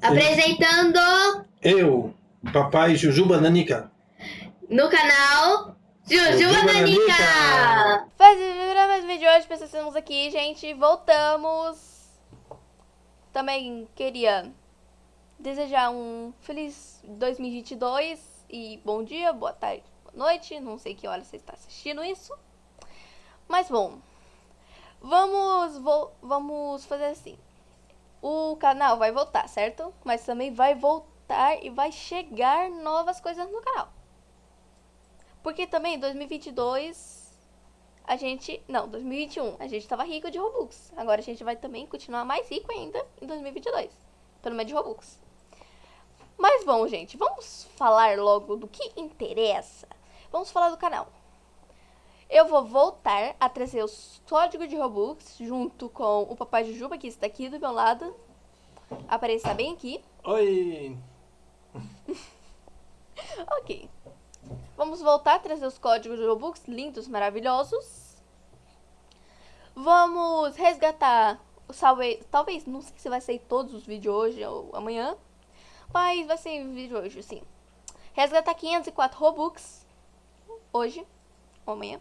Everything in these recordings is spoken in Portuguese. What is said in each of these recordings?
Apresentando Eu, papai Juju Bananica. no canal Juju Juju Bananica! Bananica! Fazendo mais um vídeo hoje, pessoal, estamos aqui, gente, voltamos. Também queria desejar um feliz 2022 e bom dia, boa tarde, boa noite, não sei que hora você está assistindo isso. Mas bom, vamos, vo vamos fazer assim. O canal vai voltar, certo? Mas também vai voltar e vai chegar novas coisas no canal. Porque também em 2022 a gente, não, 2021, a gente tava rico de Robux. Agora a gente vai também continuar mais rico ainda em 2022, pelo menos de Robux. Mas bom, gente, vamos falar logo do que interessa. Vamos falar do canal. Eu vou voltar a trazer os códigos de Robux junto com o Papai Jujuba, que está aqui do meu lado. Apareça bem aqui. Oi! Ok. Vamos voltar a trazer os códigos de Robux lindos, maravilhosos. Vamos resgatar o salve... Talvez, não sei se vai sair todos os vídeos hoje ou amanhã. Mas vai ser vídeo hoje, sim. Resgatar 504 Robux. Hoje ou amanhã.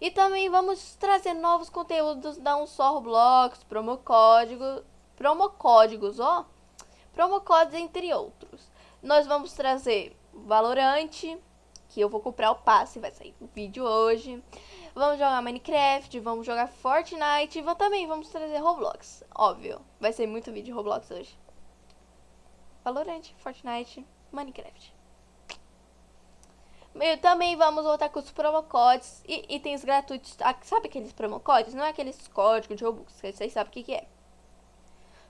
E também vamos trazer novos conteúdos da Um Só Roblox, promocódigo, promocódigos, ó. Promocódigos, entre outros. Nós vamos trazer Valorante, que eu vou comprar o passe, vai sair o vídeo hoje. Vamos jogar Minecraft, vamos jogar Fortnite e também vamos trazer Roblox, óbvio. Vai ser muito vídeo de Roblox hoje. Valorante, Fortnite, Minecraft. E também vamos voltar com os promocodes e itens gratuitos. Sabe aqueles promocodes? Não é aqueles códigos de Robux, que vocês sabem o que, que é.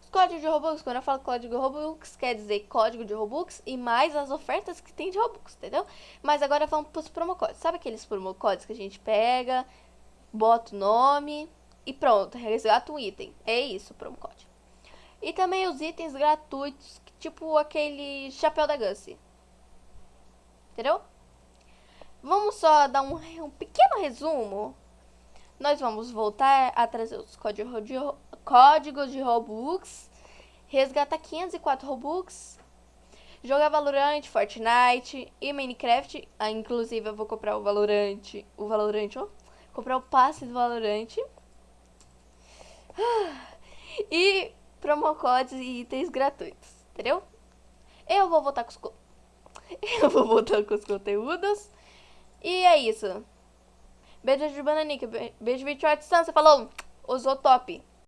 Os códigos de Robux, quando eu falo código de Robux, quer dizer código de Robux e mais as ofertas que tem de Robux, entendeu? Mas agora vamos para os promocodes. Sabe aqueles promocodes que a gente pega, bota o nome e pronto, resgata um item. É isso o promocode. E também os itens gratuitos, tipo aquele chapéu da Gussie. Entendeu? Vamos só dar um, um pequeno resumo. Nós vamos voltar a trazer os códigos de, códigos de Robux, resgatar 504 Robux, jogar Valorant, Fortnite e Minecraft. Ah, inclusive eu vou comprar o Valorant, o Valorant, ó, comprar o passe do Valorant. E promocodes e itens gratuitos, entendeu? Eu vou voltar com os eu vou voltar com os conteúdos. E é isso. Beijo de Bananica. Beijo de à distância. Falou. Usou top.